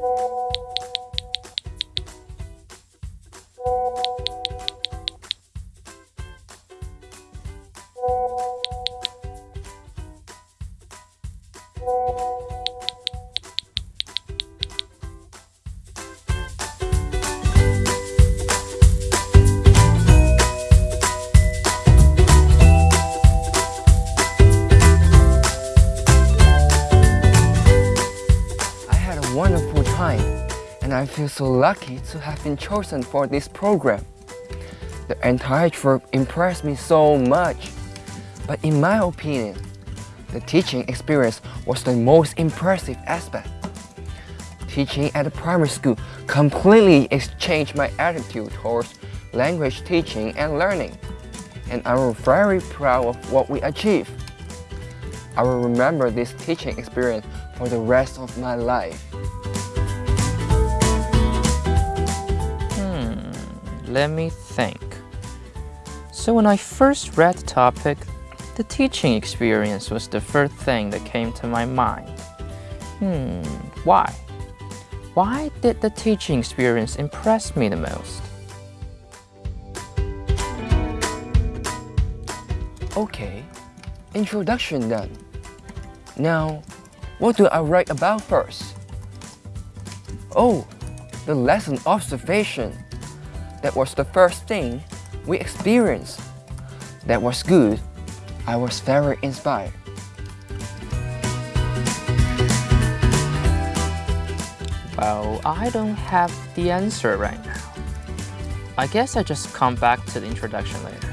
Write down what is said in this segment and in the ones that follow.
I time and I feel so lucky to have been chosen for this program. The entire trip impressed me so much. But in my opinion, the teaching experience was the most impressive aspect. Teaching at a primary school completely exchanged my attitude towards language teaching and learning. And I'm very proud of what we achieved. I will remember this teaching experience for the rest of my life. Let me think. So when I first read the topic, the teaching experience was the first thing that came to my mind. Hmm, why? Why did the teaching experience impress me the most? Okay, introduction then. Now, what do I write about first? Oh, the lesson observation. That was the first thing we experienced. That was good. I was very inspired. Well, I don't have the answer right now. I guess I just come back to the introduction later.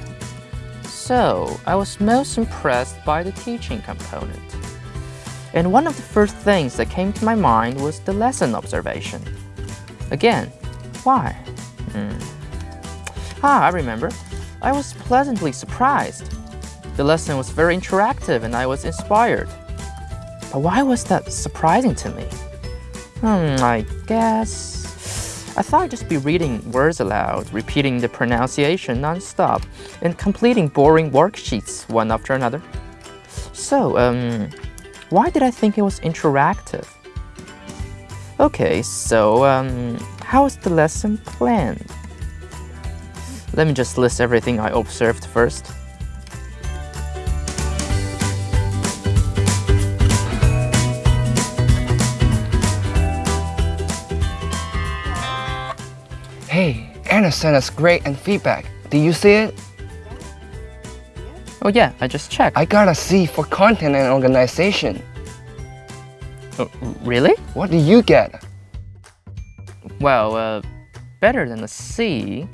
So, I was most impressed by the teaching component. And one of the first things that came to my mind was the lesson observation. Again, why? Hmm. Ah, I remember. I was pleasantly surprised. The lesson was very interactive and I was inspired. But why was that surprising to me? Hmm, I guess... I thought I'd just be reading words aloud, repeating the pronunciation non-stop, and completing boring worksheets one after another. So, um, why did I think it was interactive? Okay, so, um, how was the lesson planned? Let me just list everything I observed first. Hey, Anna sent us great and feedback. Did you see it? Oh yeah, I just checked. I got a C for content and organization. Oh, really? What did you get? Well, uh, better than a C.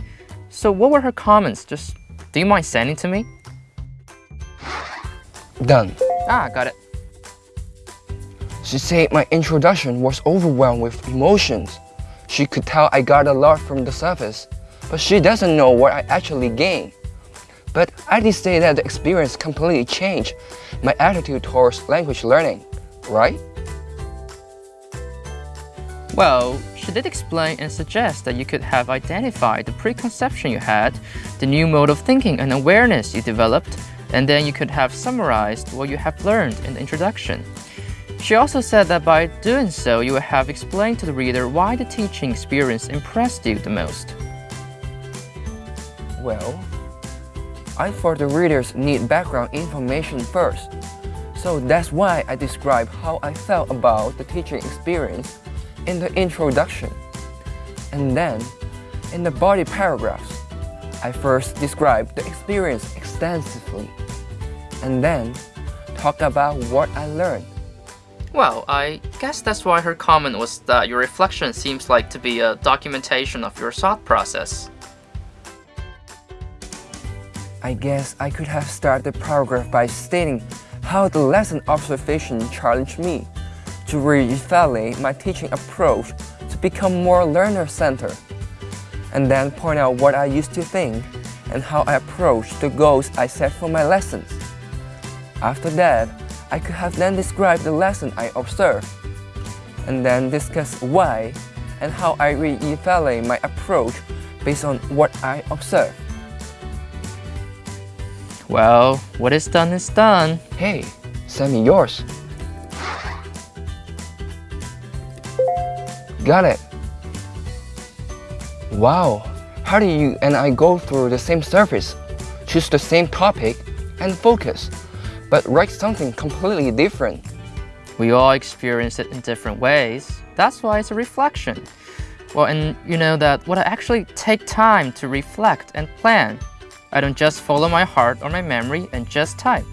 So what were her comments? Just, do you mind sending to me? Done. Ah, got it. She said my introduction was overwhelmed with emotions. She could tell I got a lot from the surface, but she doesn't know what I actually gained. But I did say that the experience completely changed my attitude towards language learning, right? Well, she did explain and suggest that you could have identified the preconception you had, the new mode of thinking and awareness you developed, and then you could have summarized what you have learned in the introduction. She also said that by doing so, you would have explained to the reader why the teaching experience impressed you the most. Well, I thought the readers need background information first. So that's why I describe how I felt about the teaching experience in the introduction. And then, in the body paragraphs, I first described the experience extensively, and then talked about what I learned. Well, I guess that's why her comment was that your reflection seems like to be a documentation of your thought process. I guess I could have started the paragraph by stating how the lesson observation challenged me to re-evaluate my teaching approach to become more learner-centered, and then point out what I used to think and how I approached the goals I set for my lessons. After that, I could have then described the lesson I observed, and then discuss why and how I re-evaluate my approach based on what I observed. Well, what is done is done. Hey, send me yours. Got it. Wow, how do you and I go through the same surface, choose the same topic, and focus, but write something completely different? We all experience it in different ways. That's why it's a reflection. Well, and you know that what I actually take time to reflect and plan. I don't just follow my heart or my memory and just type.